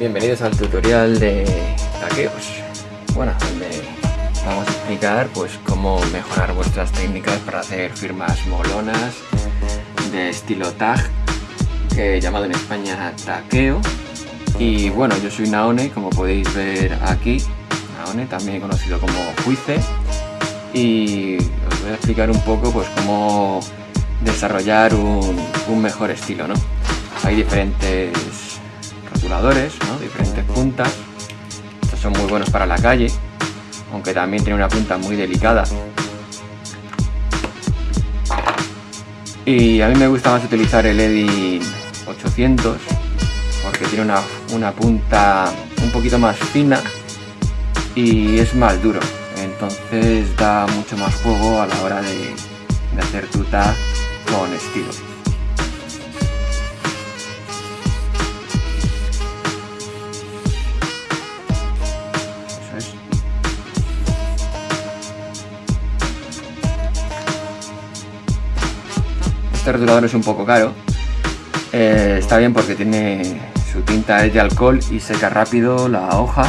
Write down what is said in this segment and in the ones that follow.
Bienvenidos al tutorial de taqueos. Bueno, donde vamos a explicar pues cómo mejorar vuestras técnicas para hacer firmas molonas de estilo tag, llamado en España taqueo. Y bueno, yo soy Naone, como podéis ver aquí, Naone, también conocido como Juice. Y os voy a explicar un poco pues cómo desarrollar un, un mejor estilo, ¿no? Hay diferentes diferentes puntas. Estos son muy buenos para la calle, aunque también tiene una punta muy delicada. Y a mí me gusta más utilizar el Edin 800 porque tiene una, una punta un poquito más fina y es más duro. Entonces da mucho más juego a la hora de, de hacer tuta con estilo. Rotulador es un poco caro. Eh, está bien porque tiene su tinta es de alcohol y seca rápido la hoja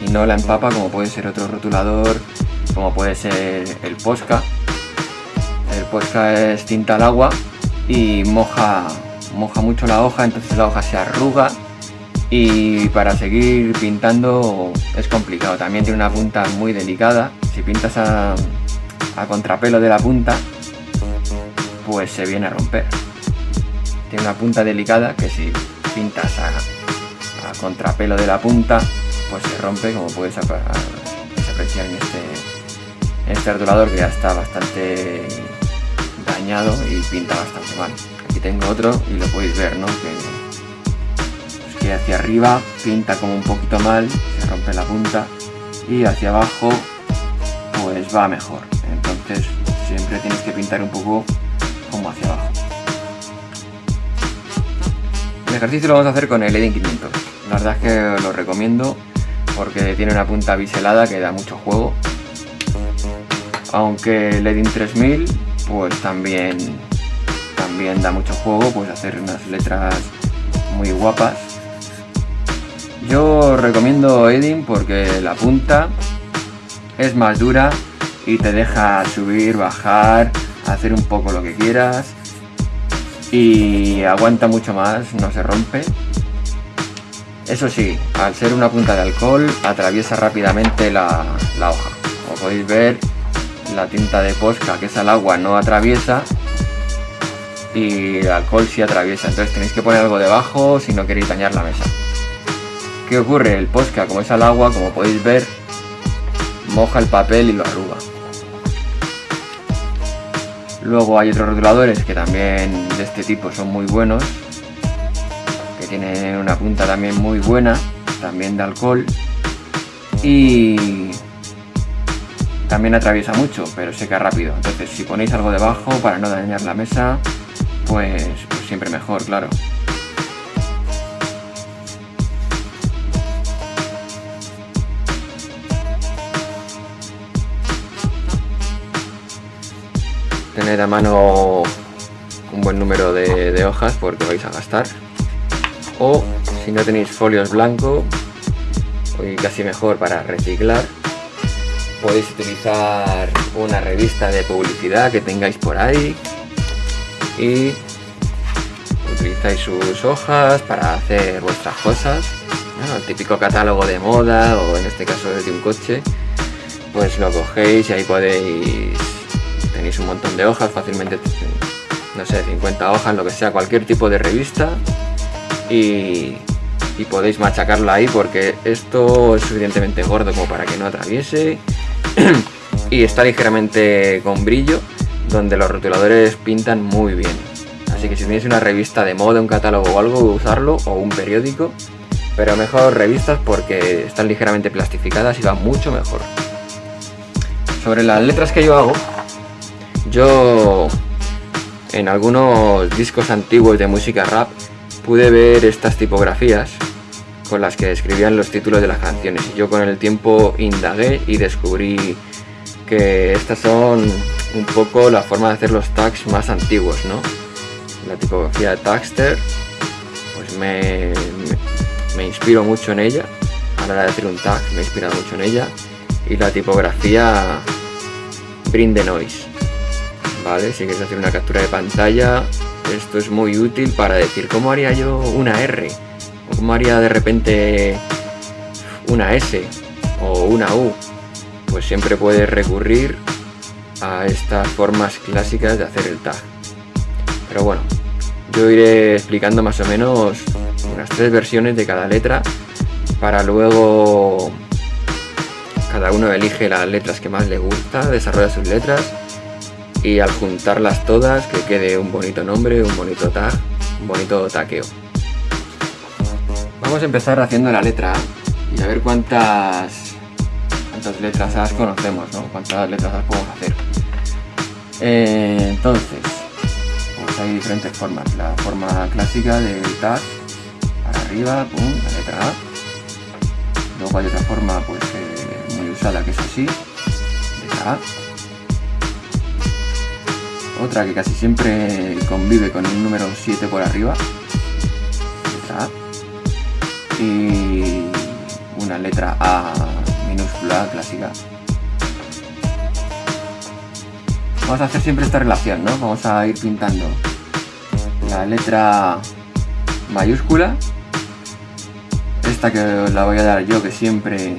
y no la empapa como puede ser otro rotulador, como puede ser el Posca. El Posca es tinta al agua y moja, moja mucho la hoja, entonces la hoja se arruga y para seguir pintando es complicado. También tiene una punta muy delicada. Si pintas a contrapelo de la punta, pues se viene a romper. Tiene una punta delicada que si pintas a, contrapelo de la punta, pues se rompe como puedes apreciar en este, en este que ya está bastante dañado y pinta bastante mal. Aquí tengo otro y lo podéis ver, ¿no? Que, pues hacia arriba pinta como un poquito mal, se rompe la punta y hacia abajo pues va mejor. Entonces siempre tienes que pintar un poco como hacia abajo. El ejercicio lo vamos a hacer con el Edin 500. La verdad es que lo recomiendo porque tiene una punta biselada que da mucho juego. Aunque el Edin 3000 pues también, también da mucho juego, pues hacer unas letras muy guapas. Yo recomiendo Edin porque la punta es más dura y te deja subir, bajar, hacer un poco lo que quieras y aguanta mucho más, no se rompe. Eso sí, al ser una punta de alcohol atraviesa rápidamente la, hoja. Como podéis ver, la tinta de posca que es al agua no atraviesa y el alcohol sí atraviesa. Entonces tenéis que poner algo debajo si no queréis dañar la mesa. ¿Qué ocurre? El posca como es al agua, como podéis ver, moja el papel y lo arruga. Luego hay otros rotuladores que también de este tipo son muy buenos, que tienen una punta también muy buena, también de alcohol, y también atraviesa mucho, pero seca rápido. Entonces si ponéis algo debajo para no dañar la mesa, pues, pues siempre mejor, claro. Tened a mano un buen número de, hojas porque vais a gastar. O si no tenéis folios blancos, hoy casi mejor para reciclar, podéis utilizar una revista de publicidad que tengáis por ahí y utilizáis sus hojas para hacer vuestras cosas, el típico catálogo de moda o en este caso de un coche, pues lo cogéis y ahí podéis tenéis un montón de hojas, fácilmente, no sé, 50 hojas, lo que sea, cualquier tipo de revista. Y, podéis machacarla ahí porque esto es suficientemente gordo como para que no atraviese. Y está ligeramente con brillo donde los rotuladores pintan muy bien. Así que si tenéis una revista de moda, un catálogo o algo, usarlo o un periódico. Pero mejor revistas porque están ligeramente plastificadas y van mucho mejor. Sobre las letras que yo hago yo en algunos discos antiguos de música rap pude ver estas tipografías con las que escribían los títulos de las canciones. Y yo con el tiempo indagué y descubrí que estas son un poco la forma de hacer los tags más antiguos, ¿no? La tipografía de Tagster pues me, me inspiro mucho en ella, a la hora de hacer un tag me he inspirado mucho en ella, y la tipografía Bring the Noise, ¿vale? Si quieres hacer una captura de pantalla, esto es muy útil para decir cómo haría yo una R, o cómo haría de repente una S, o una U, pues siempre puedes recurrir a estas formas clásicas de hacer el tag. Pero bueno, yo iré explicando más o menos unas tres versiones de cada letra para luego cada uno elige las letras que más le gusta, desarrolla sus letras y al juntarlas todas que quede un bonito nombre, un bonito tag, un bonito taqueo. Vamos a empezar haciendo la letra A y a ver cuántas, cuántas letras A conocemos, ¿no? Cuántas letras A podemos hacer. Eh, entonces, pues hay diferentes formas. La forma clásica del tag, para arriba, pum, la letra A. Luego hay otra forma pues eh, muy usada que es así, letra A. Otra que casi siempre convive con un número 7 por arriba, letra A. Y una letra A minúscula clásica. Vamos a hacer siempre esta relación, ¿no? Vamos a ir pintando. La letra mayúscula, esta que la voy a dar yo, que siempre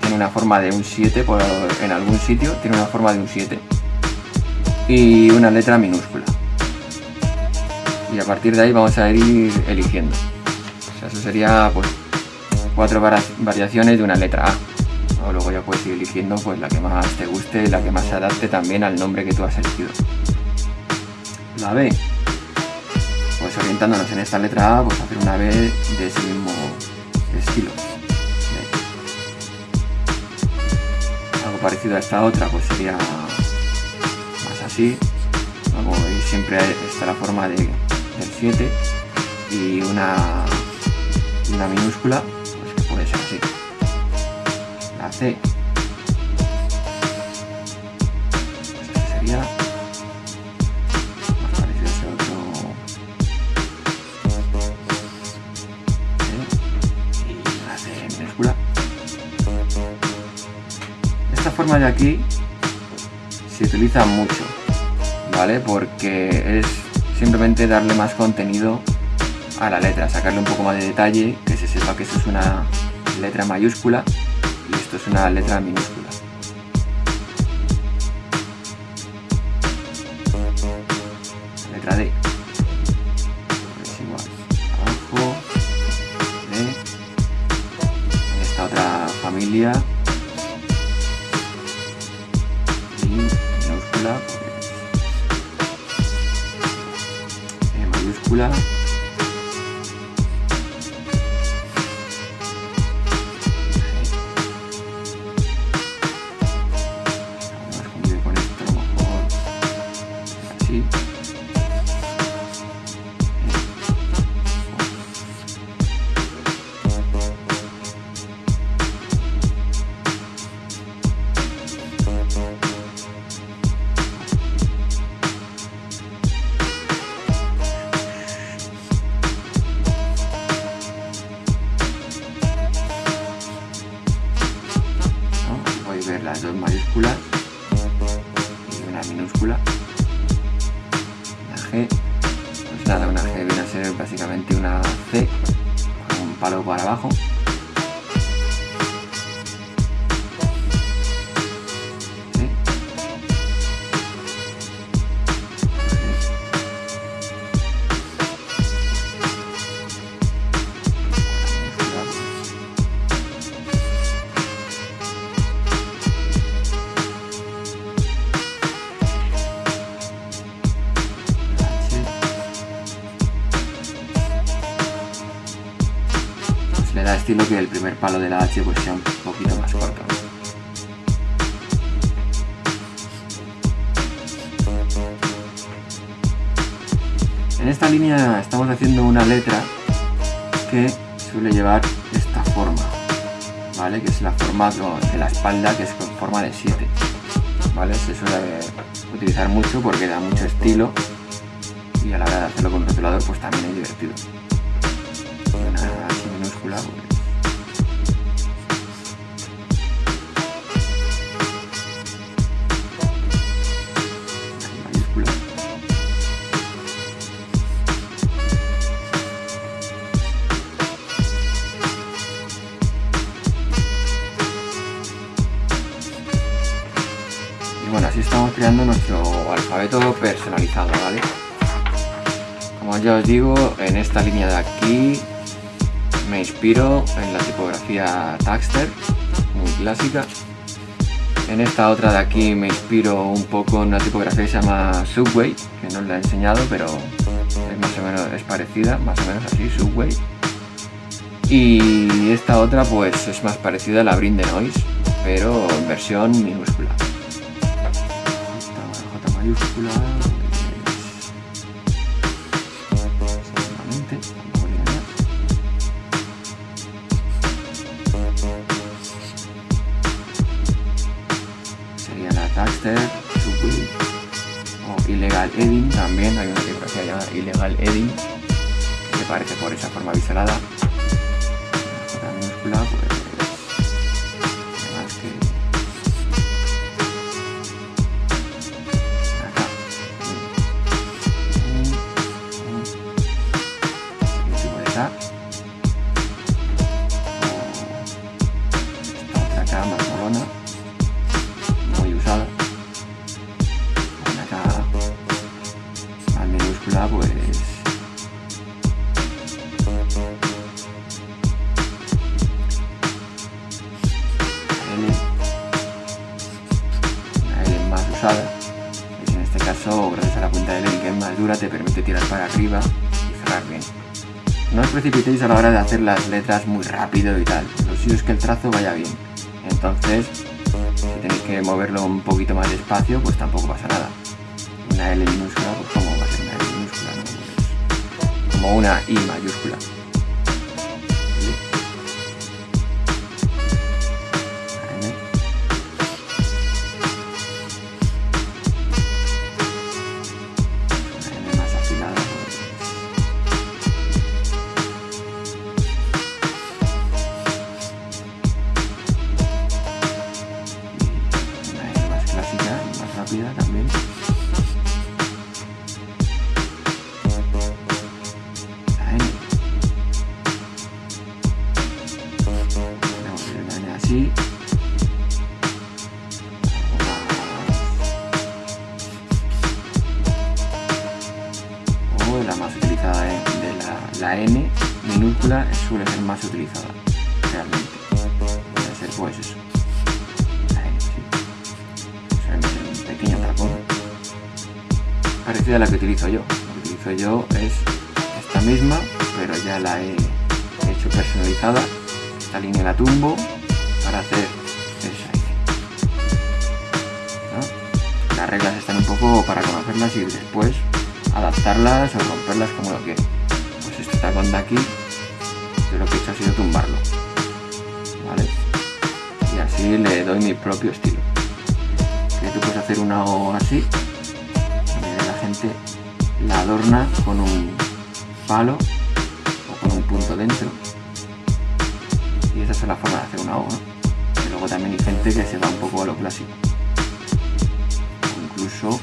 tiene una forma de un 7 por, en algún sitio, tiene una forma de un 7, y una letra minúscula. Y a partir de ahí vamos a ir eligiendo. O sea, eso sería pues cuatro variaciones de una letra A o luego ya puedes ir eligiendo pues la que más te guste, la que más se adapte también al nombre que tú has elegido. La B, pues orientándonos en esta letra A, pues hacer una B de ese mismo estilo. Algo parecido a esta otra, pues sería así. Como veis siempre está la forma de, del 7 y una, una minúscula, pues que puede ser así. C. Pues sería más parecido a ese otro y la C minúscula. Esta forma de aquí se utiliza mucho, ¿vale? Porque es simplemente darle más contenido a la letra, sacarle un poco más de detalle, que se sepa que eso es una letra mayúscula esto es una letra minúscula. Dos estilo que el primer palo de la H pues sea un poquito más corto. En esta línea estamos haciendo una letra que suele llevar esta forma, ¿vale? Que es la forma de la espalda, que es con forma de 7, ¿vale? Se suele utilizar mucho porque da mucho estilo y a la hora de hacerlo con rotulador pues también es divertido. mayúscula, pues, mayúscula. Alfabeto personalizado, ¿vale? Como ya os digo, en esta línea de aquí me inspiro en la tipografía Taxter, muy clásica. En esta otra de aquí me inspiro un poco en una tipografía que se llama Subway, que no os la he enseñado, pero es más o menos es parecida, más o menos así, Subway. Y esta otra pues es más parecida a la Brin de Noise, pero en versión minúscula. Mayúscula seguramente, más. sería la Taxter, Subway o Illegal Edding también, hay una tipografía llamada Illegal Edding que se parece por esa forma biselada. La J de hacer las letras muy rápido y tal. Lo suyo es que el trazo vaya bien. Entonces, si tenéis que moverlo un poquito más despacio, pues tampoco pasa nada. Una L minúscula, pues ¿cómo va a ser una L minúscula? Como una I mayúscula. Utilizada realmente. Puede ser pues eso. Ser un pequeño tacón. Parecida a la que utilizo yo. La que utilizo yo es esta misma, pero ya la he hecho personalizada. Esta línea la tumbo para hacer esa N. ¿no? Las reglas están un poco para conocerlas y después adaptarlas o romperlas como lo quiero. Pues este tacón de aquí, yo lo que he hecho ha sido tumbarlo. ¿Vale? Y así le doy mi propio estilo. Que tú puedes hacer una O así, la gente la adorna con un palo o con un punto dentro. Y esa es la forma de hacer una O. Y luego también hay gente que se va un poco a lo clásico. Incluso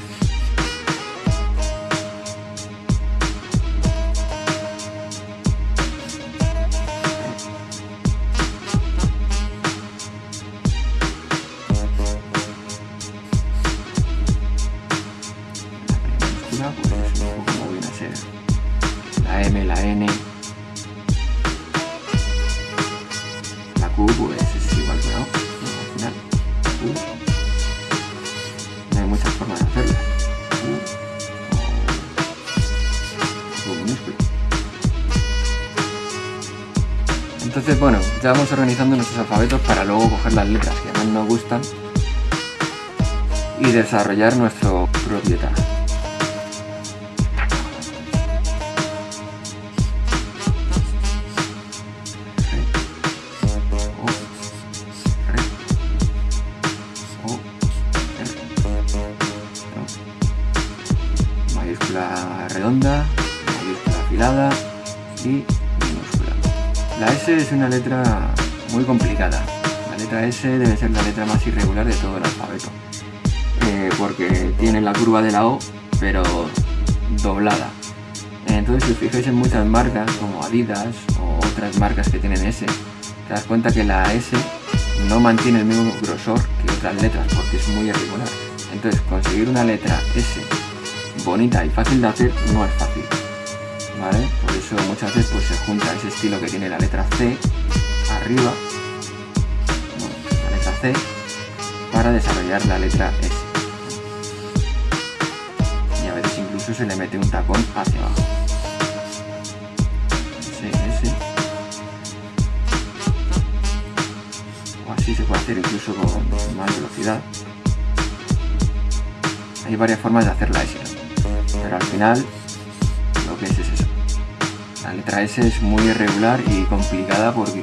las letras que más nos gustan y desarrollar nuestro propio tag. Mayúscula redonda, mayúscula afilada y minúscula. La S es una letra muy complicada. Letra S debe ser la letra más irregular de todo el alfabeto. Eh, porque tiene la curva de la O, pero doblada. Entonces si os fijáis en muchas marcas como Adidas o otras marcas que tienen S, te das cuenta que la S no mantiene el mismo grosor que otras letras porque es muy irregular. Entonces conseguir una letra S bonita y fácil de hacer no es fácil. ¿Vale? Por eso muchas veces pues, se junta ese estilo que tiene la letra C arriba, Para desarrollar la letra S. Y a veces incluso se le mete un tacón hacia abajo. O así se puede hacer incluso con más velocidad. Hay varias formas de hacer la S, pero al final lo que es es eso. La letra S es muy irregular y complicada porque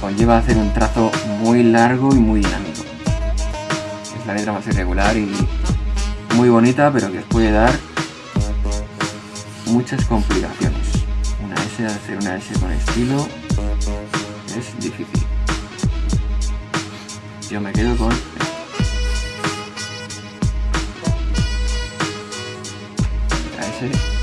conlleva hacer un trazo muy largo y muy dinámico. Es la letra más irregular y muy bonita, pero que os puede dar muchas complicaciones. Una S, hacer una S con estilo es difícil. Yo me quedo con la S,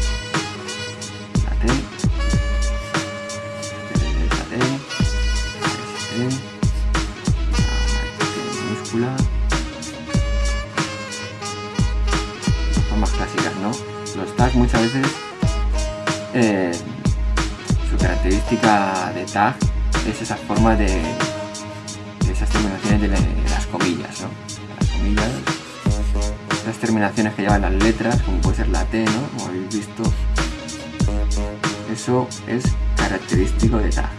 Muchas veces eh, su característica de tag es esa forma de, esas terminaciones de, las comillas, ¿no? Las comillas, las terminaciones que llevan las letras, como puede ser la T, ¿no? Como habéis visto, eso es característico de tag.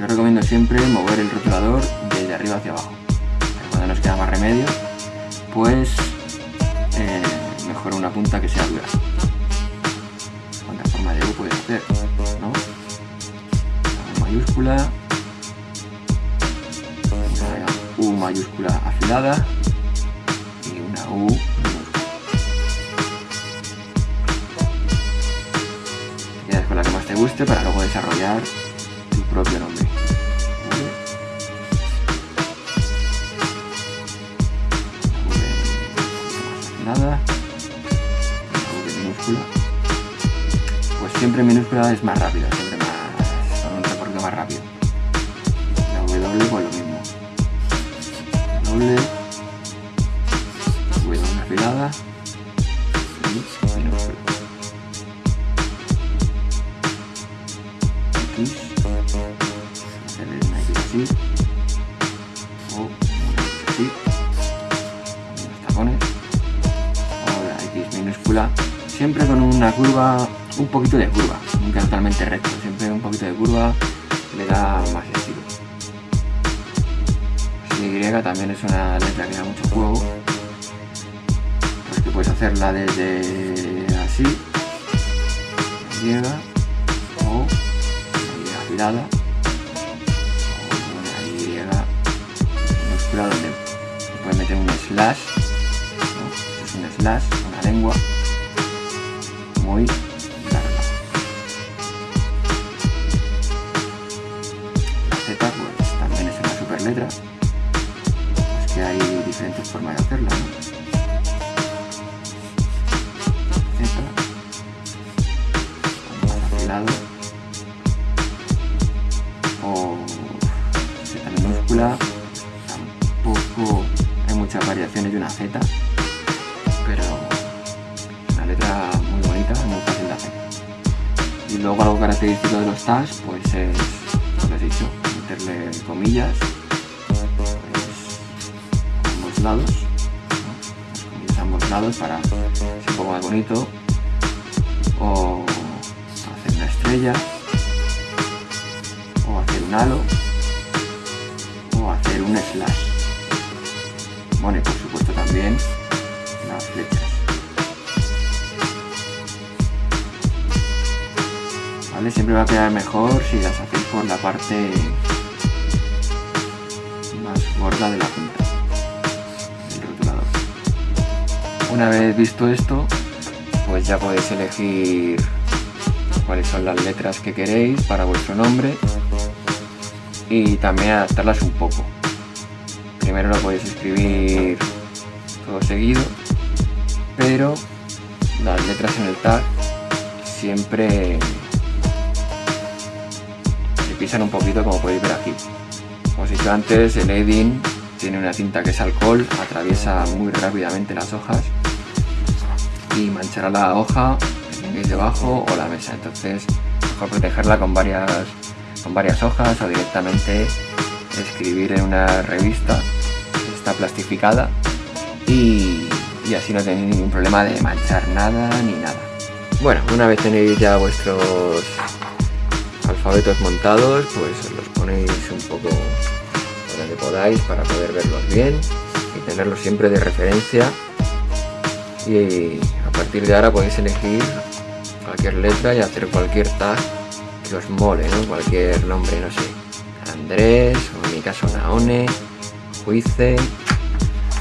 Yo recomiendo siempre mover el rotulador desde arriba hacia abajo. cuando nos queda más remedio, pues eh, mejor una punta que sea dura puede mayúscula, una U mayúscula afilada y una U minúscula. Quedas con la que más te guste para luego desarrollar tu propio nombre. Siempre minúscula es más rápido, siempre más, con un recorrido más rápido. La W pues lo mismo. W, W afilada y minúscula. X, hacerle una X así, o una X así, unos tacones, o la X minúscula, siempre con una curva un poquito de curva, nunca totalmente recto, siempre un poquito de curva le da más estilo. Y también es una letra que da mucho juego, porque puedes hacerla desde así, Y o afilada, o una Y minúscula donde puedes meter un slash, es un slash, una lengua, muy letra, es que hay diferentes formas de hacerla. Z, más afilado, o Z minúscula, tampoco hay muchas variaciones de una Z, pero una letra muy bonita, muy fácil de hacer. Y luego algo característico de los tags, pues es lo que he dicho, meterle comillas lados, lados para que poco más bonito, o hacer una estrella, o hacer un halo, o hacer un slash. Bueno, y por supuesto también las flechas. ¿Vale? Siempre va a quedar mejor si las hacéis por la parte más gorda de la punta. Una vez visto esto, pues ya podéis elegir cuáles son las letras que queréis para vuestro nombre y también adaptarlas un poco. Primero lo podéis escribir todo seguido, pero las letras en el tag siempre se pisan un poquito como podéis ver aquí. Como os he dicho antes, el Edin tiene una tinta que es alcohol, atraviesa muy rápidamente las hojas y manchará la hoja debajo o la mesa. Entonces, mejor protegerla con varias, con varias hojas o directamente escribir en una revista está plastificada y, y así no tenéis ningún problema de manchar nada ni nada. Bueno, una vez tenéis ya vuestros alfabetos montados, pues los ponéis un poco donde podáis para poder verlos bien y tenerlos siempre de referencia y partir de ahora podéis elegir cualquier letra y hacer cualquier tag que os mole, cualquier nombre, no sé, Andrés, o en mi caso Naone, Juice,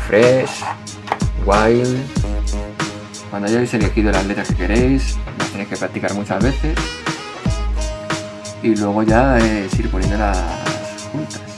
Fresh, Wild. Cuando hayáis elegido las letras que queréis, las tenéis que practicar muchas veces y luego ya es ir poniéndolas juntas.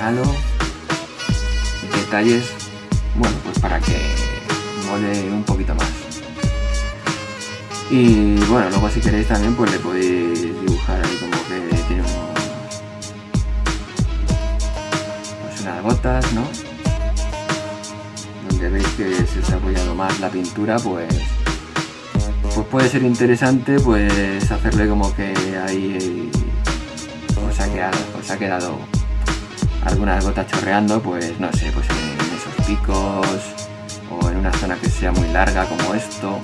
Halo, detalles, bueno, pues para que mole un poquito más. Y bueno, luego si queréis también pues le podéis dibujar ahí como que tiene un gotas, ¿no? Donde veis que se os ha apoyado más la pintura, pues, pues puede ser interesante pues hacerle como que ahí quedado, os ha quedado algunas gotas chorreando, pues no sé, pues en esos picos o en una zona que sea muy larga como esto,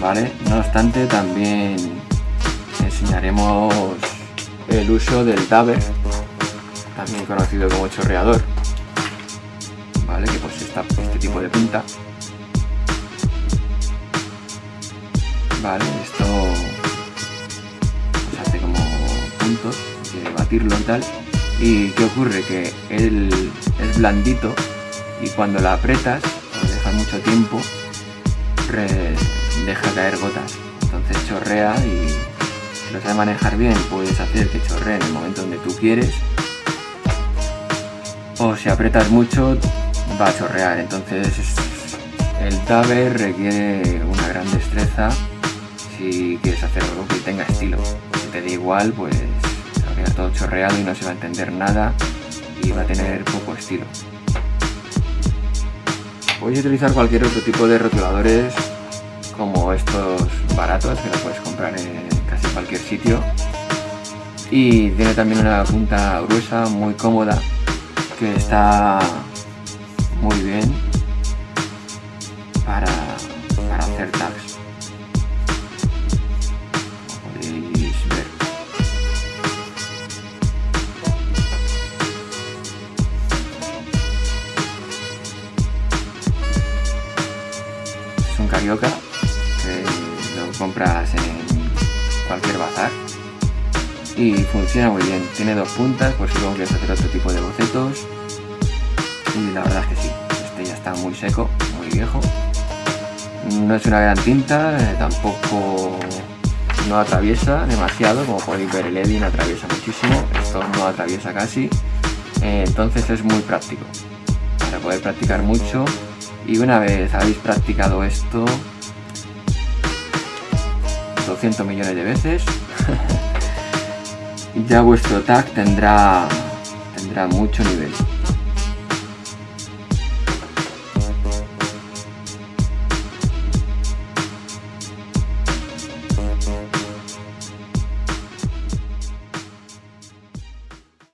¿vale? No obstante, también enseñaremos el uso del dabber también conocido como chorreador, ¿vale? Que pues está este tipo de punta. Vale, esto y tal. ¿Y qué ocurre? Que él es blandito y cuando la apretas o dejas mucho tiempo, deja caer gotas. Entonces chorrea y si lo sabes manejar bien, puedes hacer que chorree en el momento donde tú quieres o si apretas mucho va a chorrear entonces el taber requiere una gran destreza si quieres hacer algo que tenga estilo si te da igual pues se va a quedar todo chorreado y no se va a entender nada y va a tener poco estilo. Puedes utilizar cualquier otro tipo de rotuladores como estos baratos que los puedes comprar en casi cualquier sitio. Y tiene también una punta gruesa muy cómoda que está muy bien funciona muy bien. Tiene dos puntas por si luego quieres hacer otro tipo de bocetos y la verdad es que sí, este ya está muy seco, muy viejo. No es una gran tinta, eh, tampoco no atraviesa demasiado, como podéis ver el Edin atraviesa muchísimo, esto no atraviesa casi, eh, entonces es muy práctico para poder practicar mucho y una vez habéis practicado esto 200 millones de veces ya vuestro tag tendrá, tendrá mucho nivel.